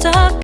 stuck